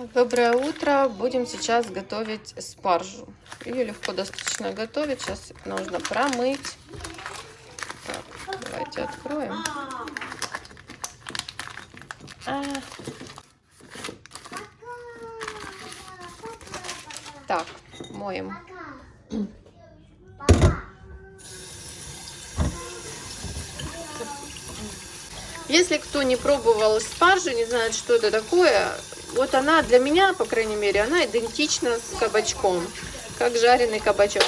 Доброе утро! Будем сейчас готовить спаржу. Ее легко достаточно готовить. Сейчас нужно промыть. Так, давайте откроем. А. Так, моем. Если кто не пробовал спаржу, не знает, что это такое, вот она для меня, по крайней мере, она идентична с кабачком, как жареный кабачок.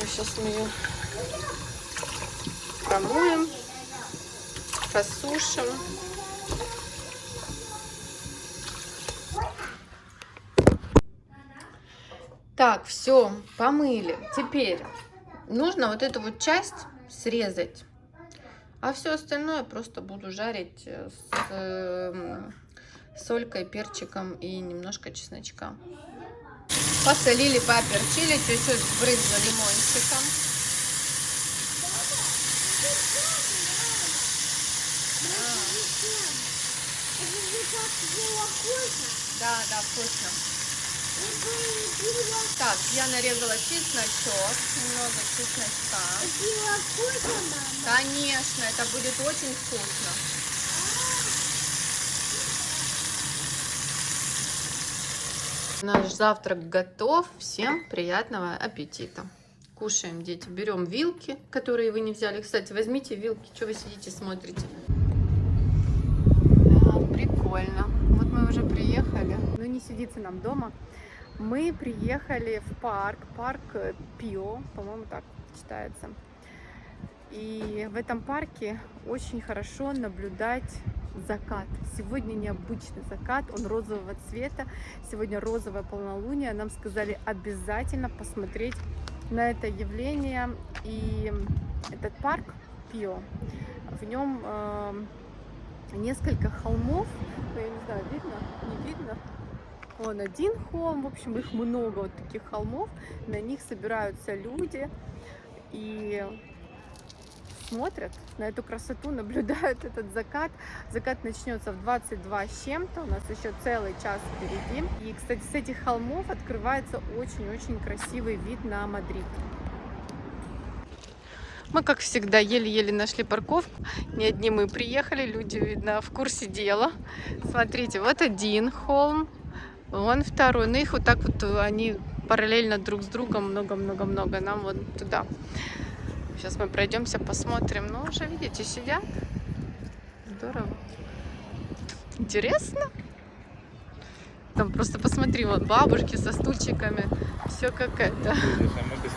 Сейчас мы ее промоем, посушим. Так, все, помыли. Теперь нужно вот эту вот часть срезать. А все остальное просто буду жарить с э, солькой, перчиком и немножко чесночка. Посолили, поперчили, чуть-чуть брызнули лимончиком. Да, да, вкусно. Так, я нарезала чесночок, немного чесночка. Конечно, это будет очень вкусно. Наш завтрак готов. Всем приятного аппетита. Кушаем, дети. Берем вилки, которые вы не взяли. Кстати, возьмите вилки. Что вы сидите, смотрите? А, прикольно. Вот мы уже приехали. Ну, не сидится нам дома. Мы приехали в парк, парк Пио, по-моему, так читается. И в этом парке очень хорошо наблюдать закат. Сегодня необычный закат, он розового цвета. Сегодня розовое полнолуние. Нам сказали обязательно посмотреть на это явление. И этот парк Пио, в нем э, несколько холмов. Ну, я не знаю, видно, не видно. Он один холм, в общем, их много вот таких холмов. На них собираются люди. И смотрят на эту красоту, наблюдают этот закат. Закат начнется в 22 с чем-то, у нас еще целый час впереди. И, кстати, с этих холмов открывается очень-очень красивый вид на Мадрид. Мы, как всегда, еле-еле нашли парковку. Не одни мы приехали, люди, видно, в курсе дела. Смотрите, вот один холм, вон второй. Ну, их вот так вот, они параллельно друг с другом много-много-много. Нам вот туда. Сейчас мы пройдемся, посмотрим. Ну, уже, видите, сидят. Здорово. Интересно. Там просто посмотри, вот бабушки со стульчиками. Все как это.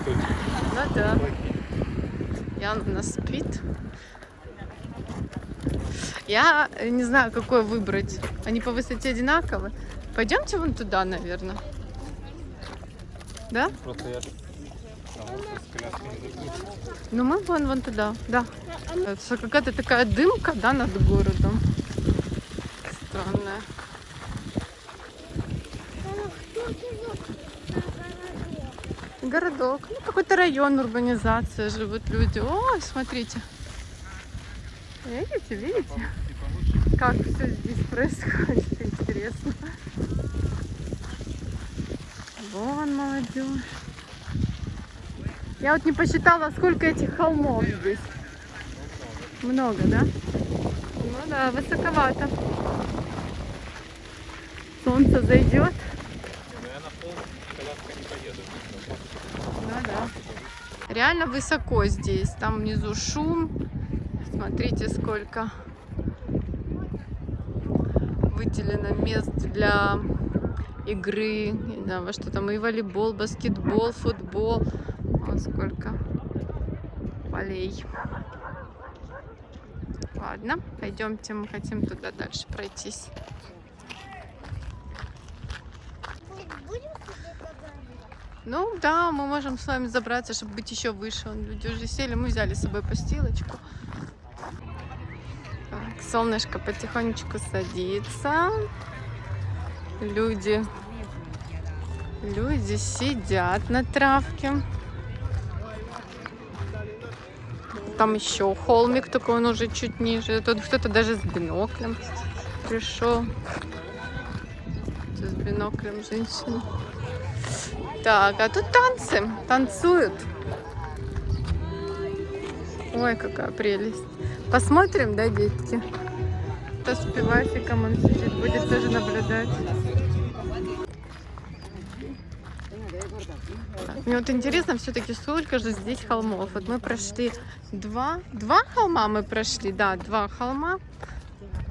Ну да. Ян у нас спит. Я не знаю, какой выбрать. Они по высоте одинаковы. Пойдемте вон туда, наверное. Да? Просто я ну мы вон, вон туда, да. Это какая-то такая дымка, да, над городом. Странная. Городок. Ну, какой-то район, урбанизация, живут люди. Ой, смотрите. Видите, видите? Как все здесь происходит, интересно. Вон молодежь. Я вот не посчитала, сколько этих холмов здесь. Много, да? Ну да, высоковато. Солнце зайдет. Ну да. Реально высоко здесь. Там внизу шум. Смотрите, сколько выделено мест для игры. Не знаю, во что там и волейбол, баскетбол, футбол. Вот сколько полей. Ладно, пойдемте, мы хотим туда дальше пройтись. Ну да, мы можем с вами забраться, чтобы быть еще выше. Люди уже сели, мы взяли с собой постилочку. Так, солнышко потихонечку садится. Люди, люди сидят на травке. Там еще холмик, только он уже чуть ниже. Тут кто-то даже с биноклем пришел. С биноклем женщина. Так, а тут танцы. Танцуют. Ой, какая прелесть. Посмотрим, да, детки? То с пивасиком он сидит, будет тоже наблюдать. Мне вот интересно все-таки, сколько же здесь холмов. Вот мы прошли два, два холма мы прошли, да, два холма.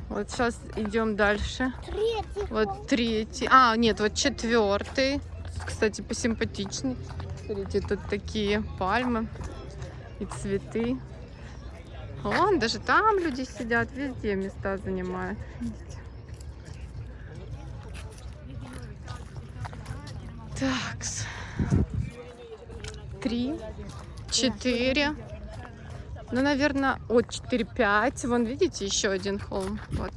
Вот сейчас идем дальше. Третий. Вот третий. А, нет, вот четвертый. Кстати, посимпатичней. Смотрите, тут такие пальмы и цветы. Вон, даже там люди сидят, везде места занимают. Видите? Так, три, четыре, ну, наверное, от 4-5. Вон, видите, еще один холм. Вот,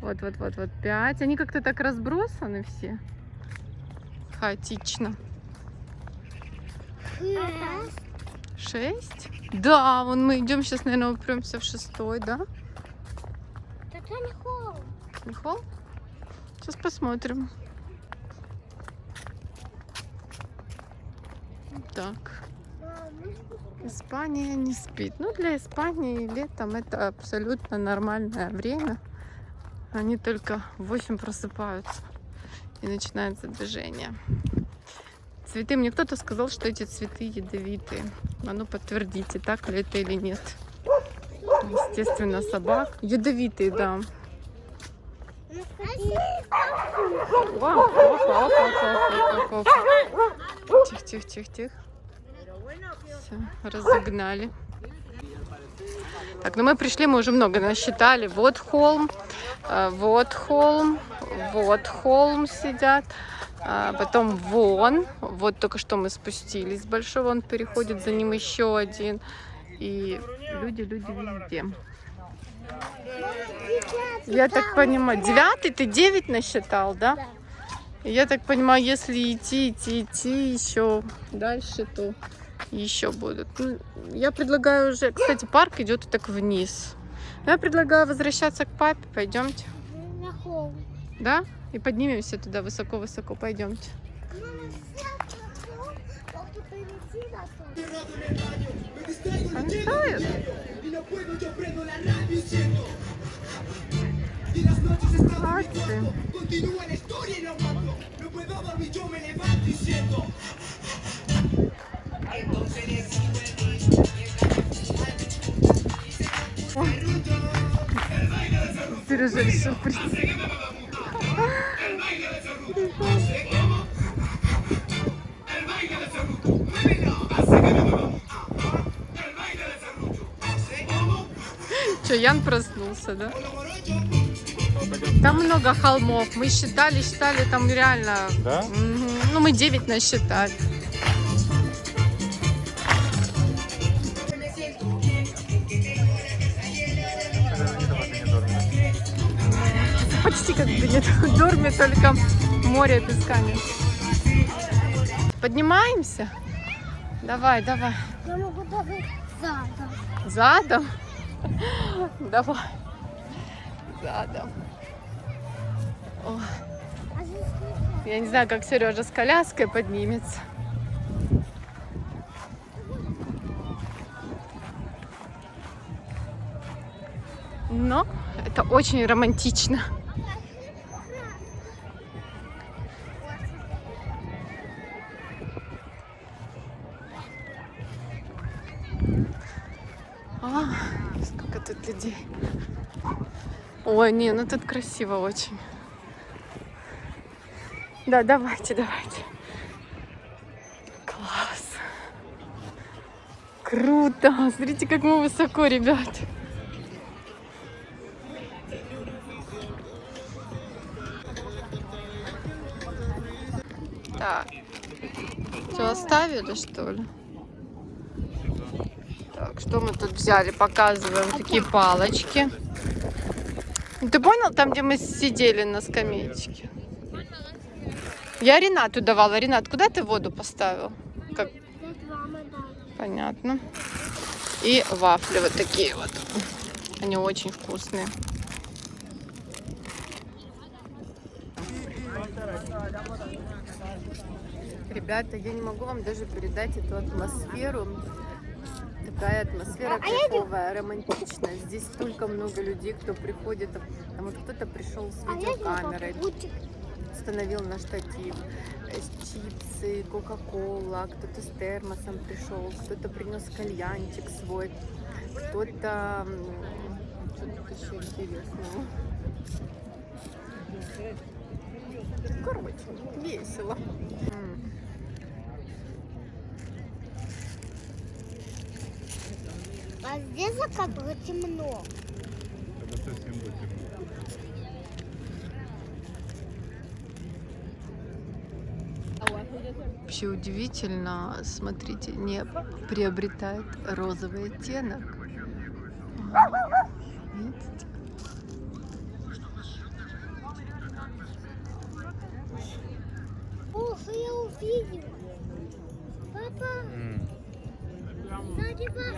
вот, вот, вот, вот, 5. Они как-то так разбросаны все. Хаотично. Шесть? Да, вон мы идем сейчас, наверное, упремся в шестой, да? Это не холм. Не холм? Сейчас посмотрим. Так. Испания не спит. Ну, для Испании летом это абсолютно нормальное время. Они только в 8 просыпаются и начинается движение. Цветы. Мне кто-то сказал, что эти цветы ядовитые. А ну подтвердите, так ли это или нет. Естественно, собак. Ядовитые, да. Опа, Все, разогнали. Так, ну мы пришли, мы уже много насчитали. Вот холм, э, вот холм, вот холм сидят. А, потом вон, вот только что мы спустились с большого, он переходит, за ним еще один. И люди, люди везде. Я так понимаю, девятый, ты девять насчитал, да? Я так понимаю, если идти, идти, идти еще дальше, то еще будут. Ну, я предлагаю уже, кстати, парк идет так вниз. Я предлагаю возвращаться к папе, пойдемте. На холм. Да? И поднимемся туда высоко-высоко, пойдемте. Танцуют? Молодцы. Сережа решил прийти. Че, Ян проснулся, да? Там много холмов. Мы считали, считали, там реально... Да? Ну, мы 9 насчитали. Почти как бы нет. Дорме только море песка нет. Поднимаемся? Давай, давай. Я могу даже задом. Задом? Давай. Задом. О, А я не знаю, как Сережа с коляской поднимется. Но это очень романтично. Ой, не, ну тут красиво очень. Да, давайте, давайте. Класс. Круто. Смотрите, как мы высоко, ребят. Так. Все оставили, что ли? Так, что мы тут взяли? Показываем такие палочки. Ты понял, там, где мы сидели на скамеечке? Я Ренату давала. Ренат, куда ты воду поставил? Как? Понятно. И вафли вот такие вот. Они очень вкусные. Ребята, я не могу вам даже передать эту атмосферу. Такая атмосфера А кайфовая, романтичная. Здесь столько много людей, кто приходит. Там вот кто-то пришел с А видеокамерой, установил на штатив э, чипсы, кока-кола, кто-то с термосом пришел, кто-то принес кальянчик свой, кто-то... Что тут еще интересного? Короче, весело. А здесь как бы темно. Это совсем будет темно. Вообще удивительно, смотрите, небо приобретает розовый оттенок. Видите? Ох, я увидел. Папа, сзади вас.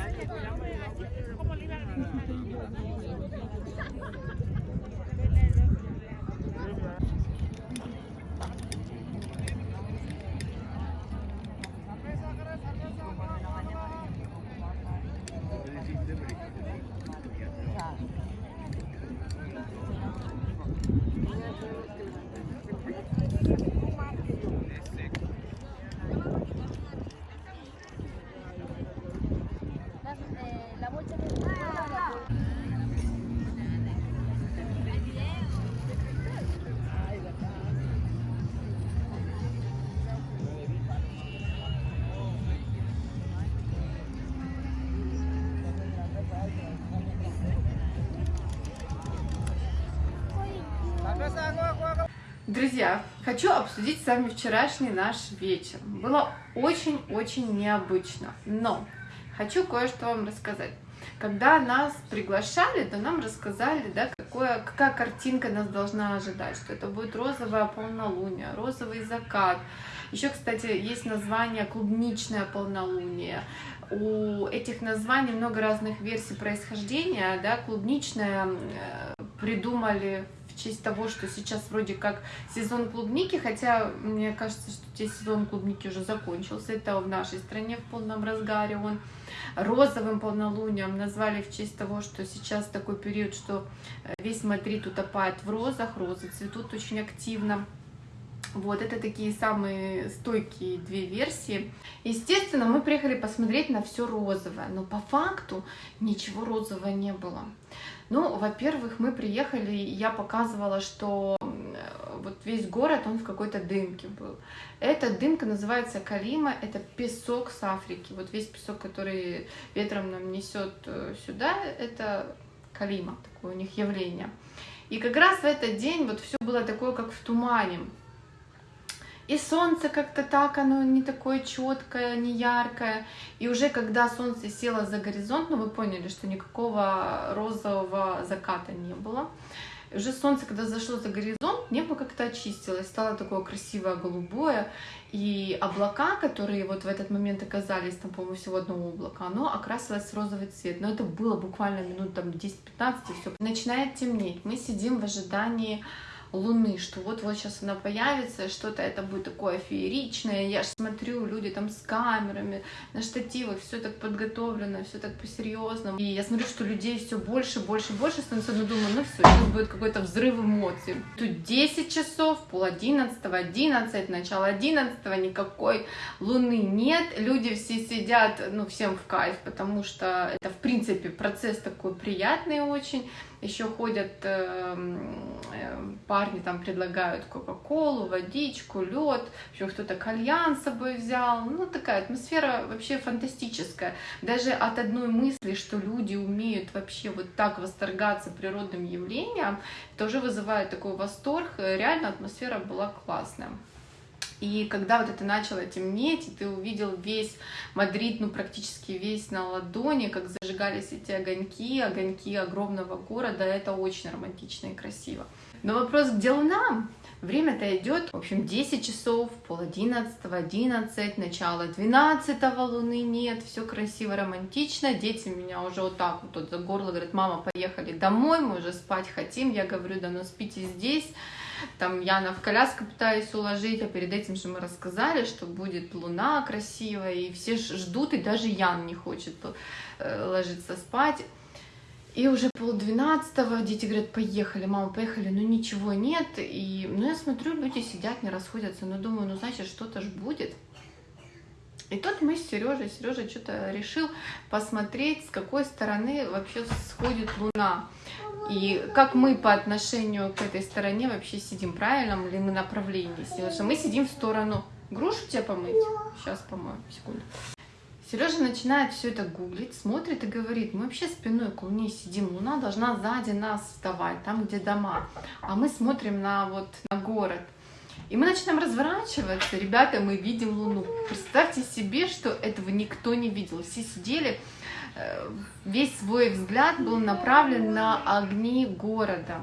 Друзья, хочу обсудить с вами вчерашний наш вечер. Было очень-очень необычно, но хочу кое-что вам рассказать. Когда нас приглашали, то нам рассказали, да, какое, какая картинка нас должна ожидать, что это будет розовое полнолуние, розовый закат. Еще, кстати, есть название клубничное полнолуние. У этих названий много разных версий происхождения. Да, клубничное э, придумали в честь того, что сейчас вроде как сезон клубники, хотя мне кажется, что здесь сезон клубники уже закончился. Это в нашей стране в полном разгаре он. Розовым полнолунием назвали в честь того, что сейчас такой период, что э, весь Мадрид утопает в розах, розы цветут очень активно. Вот, это такие самые стойкие две версии. Естественно, мы приехали посмотреть на все розовое, но по факту ничего розового не было. Ну, во-первых, мы приехали, я показывала, что вот весь город, он в какой-то дымке был. Эта дымка называется Калима, это песок с Африки. Вот весь песок, который ветром нам несет э, сюда, это Калима, такое у них явление. И как раз в этот день вот все было такое, как в тумане. И солнце как-то так, оно не такое четкое, не яркое. И уже когда солнце село за горизонт, ну вы поняли, что никакого розового заката не было. Уже солнце, когда зашло за горизонт, небо как-то очистилось, стало такое красивое голубое. И облака, которые вот в этот момент оказались, там, по-моему, всего одно облако, оно окрасилось в розовый цвет. Но это было буквально минут там 10-15, и все. Начинает темнеть. Мы сидим в ожидании Луны, что вот-вот сейчас она появится, что-то это будет такое фееричное. Я ж смотрю, люди там с камерами, на штативах, все так подготовлено, все так по-серьезному. И я смотрю, что людей все больше, больше, больше становится, но думаю, ну все, сейчас будет какой-то взрыв эмоций. Тут 10 часов, пол одиннадцатого, 11, начало 11, никакой Луны нет. Люди все сидят, ну всем в кайф, потому что это, в принципе, процесс такой приятный очень еще ходят э, э, парни там предлагают кока-колу, водичку, лед, еще кто-то кальян с собой взял. Ну, такая атмосфера вообще фантастическая. Даже от одной мысли, что люди умеют вообще вот так восторгаться природным явлением, это уже вызывает такой восторг. Реально атмосфера была классная. И когда вот это начало темнеть, и ты увидел весь Мадрид, ну практически весь на ладони, как зажигались эти огоньки, огоньки огромного города, это очень романтично и красиво. Но вопрос, где луна? Время-то идет, в общем, 10 часов, пол одиннадцатого, 11, начало 12 луны нет, все красиво, романтично. Дети меня уже вот так вот, вот за горло говорят, мама, поехали домой, мы уже спать хотим. Я говорю, да ну спите здесь. Там Яна в коляску пытаюсь уложить, а перед этим же мы рассказали, что будет луна красивая, и все ждут, и даже Ян не хочет э, ложиться спать. И уже полдвенадцатого дети говорят, поехали, мама, поехали, ну ничего нет. И, ну я смотрю, люди сидят, не расходятся, но думаю, ну значит что-то ж будет. И тут мы с Сережей, Сережа что-то решил посмотреть, с какой стороны вообще сходит Луна. И как мы по отношению к этой стороне вообще сидим, правильном ли мы направлении. Сережа, мы сидим в сторону. Грушу тебе помыть? Сейчас помою, секунду. Сережа начинает все это гуглить, смотрит и говорит, мы вообще спиной к Луне сидим, Луна должна сзади нас вставать, там, где дома, а мы смотрим на, вот, на город. И мы начинаем разворачиваться, ребята, мы видим Луну. Представьте себе, что этого никто не видел. Все сидели, весь свой взгляд был направлен на огни города.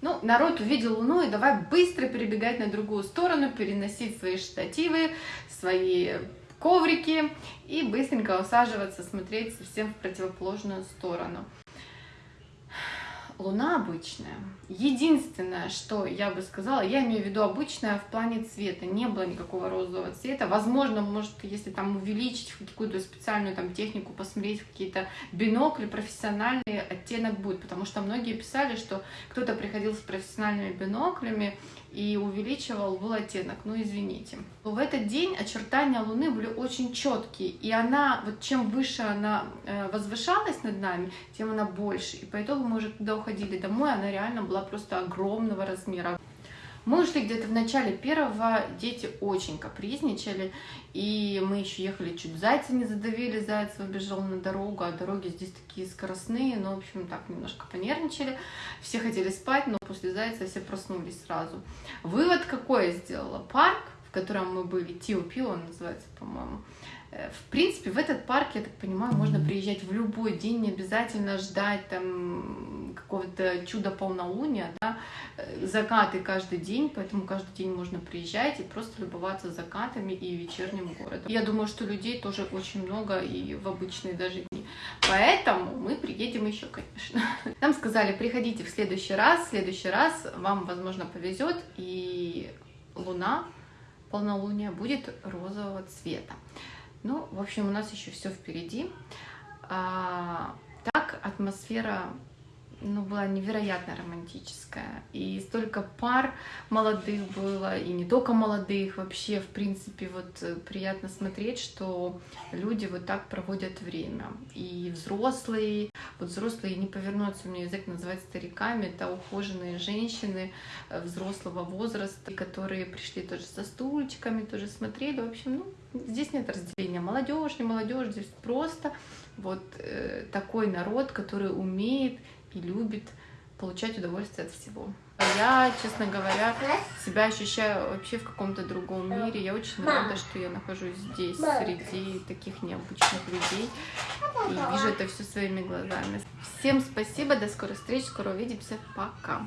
Ну, народ увидел Луну, и давай быстро перебегать на другую сторону, переносить свои штативы, свои коврики и быстренько усаживаться, смотреть совсем в противоположную сторону. Луна обычная. Единственное, что я бы сказала, я имею в виду обычная в плане цвета. Не было никакого розового цвета. Возможно, может, если там увеличить какую-то специальную там технику, посмотреть какие-то бинокли, профессиональный оттенок будет. Потому что многие писали, что кто-то приходил с профессиональными биноклями и увеличивал был оттенок. Ну, извините. В этот день очертания Луны были очень четкие, и она, вот чем выше она э, возвышалась над нами, тем она больше. И по итогу мы уже когда уходили домой, она реально была просто огромного размера. Мы ушли где-то в начале первого, дети очень капризничали, и мы еще ехали, чуть зайца не задавили, заяц выбежал на дорогу, а дороги здесь такие скоростные, но, в общем, так немножко понервничали. Все хотели спать, но после зайца все проснулись сразу. Вывод какой я сделала? Парк, в котором мы были, Тио-Пио он называется, по-моему, в принципе, в этот парк, я так понимаю, можно приезжать в любой день, не обязательно ждать там какого-то чуда полнолуния, да, Э, закаты каждый день, поэтому каждый день можно приезжать и просто любоваться закатами и вечерним городом. Я думаю, что людей тоже очень много и в обычные даже дни. Поэтому мы приедем еще, конечно. Нам сказали, приходите в следующий раз, в следующий раз вам, возможно, повезет, и луна, полнолуние будет розового цвета. Ну, в общем, у нас еще все впереди. А, так атмосфера ну, была невероятно романтическая. И столько пар молодых было, и не только молодых, вообще, в принципе, вот э, приятно смотреть, что люди вот так проводят время. И взрослые, вот взрослые, не повернуться, меня язык называть стариками, это ухоженные женщины э, взрослого возраста, которые пришли тоже со стульчиками, тоже смотрели. В общем, ну, здесь нет разделения молодежь, не молодежь, здесь просто вот э, такой народ, который умеет и любит получать удовольствие от всего. Я, честно говоря, себя ощущаю вообще в каком-то другом мире. Я очень рада, что я нахожусь здесь, среди таких необычных людей. И вижу это все своими глазами. Всем спасибо, до скорой встречи, скоро увидимся. Пока.